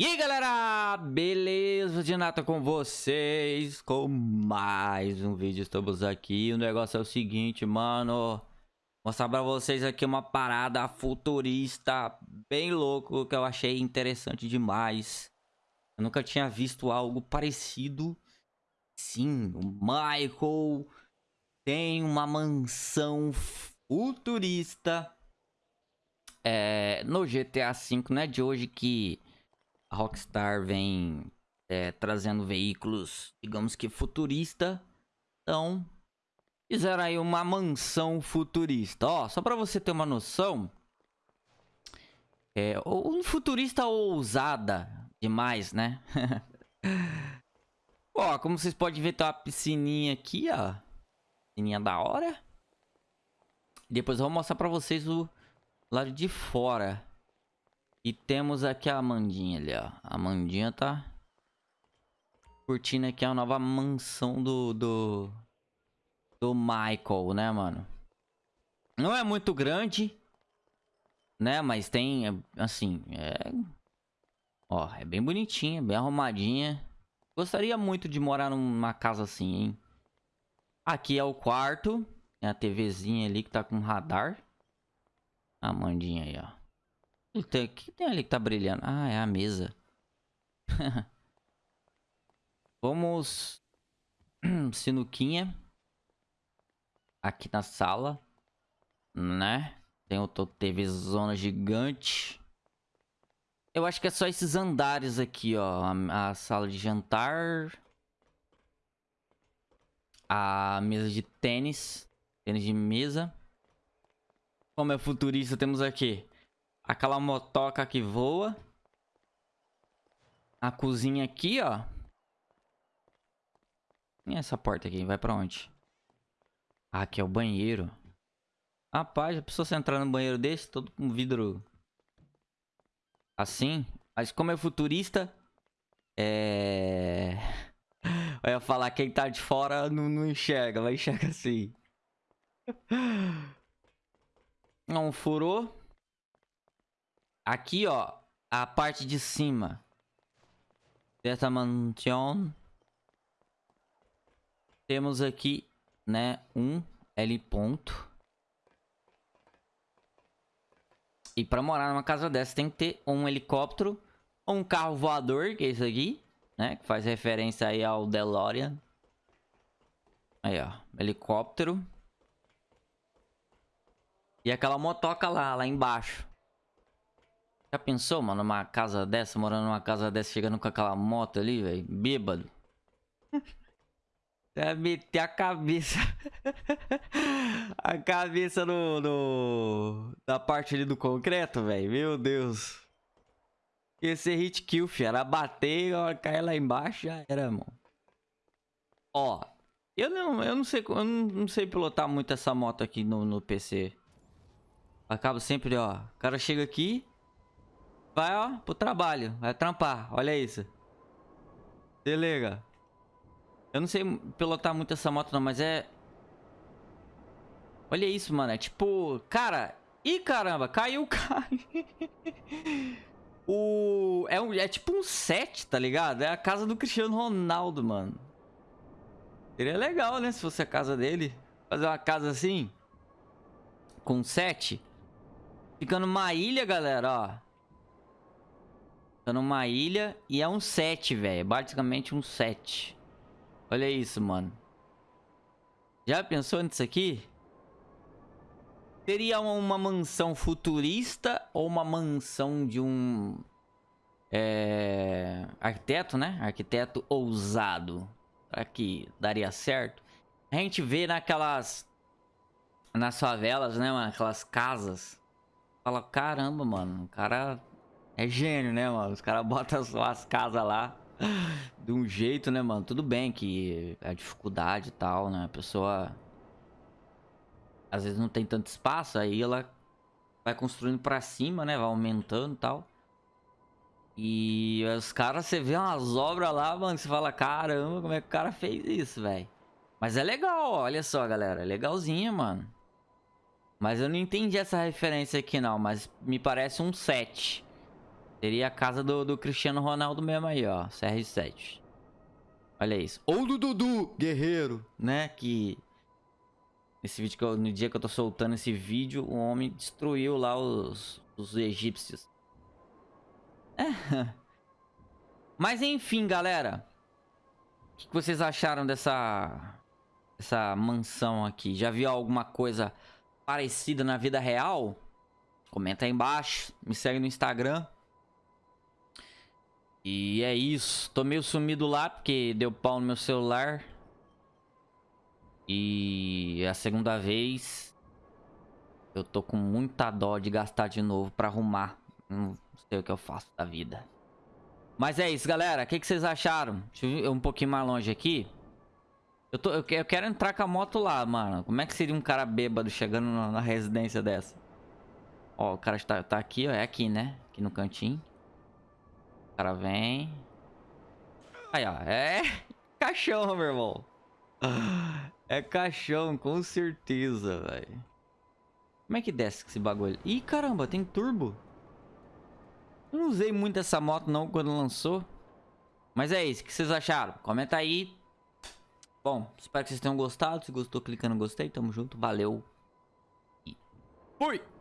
E aí galera, beleza de nata com vocês, com mais um vídeo, estamos aqui, o negócio é o seguinte, mano, mostrar pra vocês aqui uma parada futurista bem louco, que eu achei interessante demais, eu nunca tinha visto algo parecido, sim, o Michael tem uma mansão futurista. É, no GTA V, não é de hoje que a Rockstar vem é, trazendo veículos, digamos que futurista. Então, fizeram aí uma mansão futurista. Ó, só pra você ter uma noção, é um futurista ousada demais, né? ó, como vocês podem ver, tem uma piscininha aqui, ó. Piscininha da hora. Depois eu vou mostrar pra vocês o lado de fora. E temos aqui a Amandinha ali, ó. A Amandinha tá curtindo aqui a nova mansão do, do, do Michael, né, mano? Não é muito grande, né? Mas tem, assim, é... Ó, é bem bonitinha, bem arrumadinha. Gostaria muito de morar numa casa assim, hein? Aqui é o quarto. Tem a TVzinha ali que tá com radar. A Amandinha aí, ó. O que tem ali que tá brilhando? Ah, é a mesa. Vamos... Sinuquinha. Aqui na sala. Né? Tem outra TV zona gigante. Eu acho que é só esses andares aqui, ó. A, a sala de jantar. A mesa de tênis. Tênis de mesa. Como é futurista, temos aqui Aquela motoca que voa. A cozinha aqui, ó. E essa porta aqui? Vai pra onde? Ah, aqui é o banheiro. Rapaz, já precisou você entrar no banheiro desse? Todo com vidro... Assim? Mas como é futurista... É... Eu ia falar quem tá de fora não, não enxerga. Vai enxerga assim. Não furou. Aqui, ó, a parte de cima dessa mansão. Temos aqui, né, um L ponto. E para morar numa casa dessa tem que ter um helicóptero ou um carro voador, que é isso aqui, né? Que faz referência aí ao DeLorean. Aí, ó, helicóptero. E aquela motoca lá, lá embaixo. Já pensou, mano, numa casa dessa, morando numa casa dessa, chegando com aquela moto ali, velho, bêbado? É meter a cabeça. a cabeça no, no. Da parte ali do concreto, velho. Meu Deus. Ia ser hit kill, fi. Era bater, a cair lá embaixo, já era, mano. Ó. Eu não, eu não sei. Eu não, sei pilotar muito essa moto aqui no, no PC. Acabo sempre, ó. O cara chega aqui. Vai, ó, pro trabalho. Vai trampar. Olha isso. Se liga. Eu não sei pilotar muito essa moto não, mas é... Olha isso, mano. É tipo... Cara... Ih, caramba. Caiu o carro. o... É, um... é tipo um set, tá ligado? É a casa do Cristiano Ronaldo, mano. Seria legal, né? Se fosse a casa dele. Fazer uma casa assim. Com set. Fica numa ilha, galera, ó. Tá numa ilha e é um set, velho. Basicamente um set. Olha isso, mano. Já pensou nisso aqui? Seria uma mansão futurista ou uma mansão de um... É... Arquiteto, né? Arquiteto ousado. Será que daria certo? A gente vê naquelas... Nas favelas, né, mano? Aquelas casas. Fala, caramba, mano. O cara é gênio, né, mano? Os caras botam as, as casas lá de um jeito, né, mano? Tudo bem que a dificuldade e tal, né? A pessoa às vezes não tem tanto espaço, aí ela vai construindo pra cima, né? Vai aumentando e tal. E os caras, você vê umas obras lá, mano, você fala, caramba, como é que o cara fez isso, velho? Mas é legal, olha só, galera. É legalzinha, mano. Mas eu não entendi essa referência aqui, não. Mas me parece um set. Seria a casa do, do Cristiano Ronaldo mesmo aí, ó. CR7. Olha isso. Ou do Dudu, guerreiro, né? Que... Esse vídeo que eu, no dia que eu tô soltando esse vídeo, o homem destruiu lá os, os egípcios. É. Mas enfim, galera. O que vocês acharam dessa... Essa mansão aqui? Já viu alguma coisa parecida na vida real? Comenta aí embaixo. Me segue no Instagram. E é isso. Tô meio sumido lá porque deu pau no meu celular. E é a segunda vez eu tô com muita dó de gastar de novo pra arrumar. Não sei o que eu faço da vida. Mas é isso, galera. O que, que, vocês acharam? Deixa eu ir um pouquinho mais longe aqui. Eu, tô, eu, quero entrar com a moto lá, mano. Como é que seria um cara bêbado chegando na, na residência dessa? Ó, o cara está, tá aqui, ó. É aqui, né? Aqui no cantinho. Cara vem. Aí, ó. É caixão, meu irmão. É caixão, com certeza, velho. Como é que desce esse bagulho? Ih, caramba, tem turbo. Eu não usei muito essa moto não quando lançou. Mas é isso, o que vocês acharam? Comenta aí. Bom, espero que vocês tenham gostado. Se gostou, clica no gostei. Tamo junto, valeu. E fui!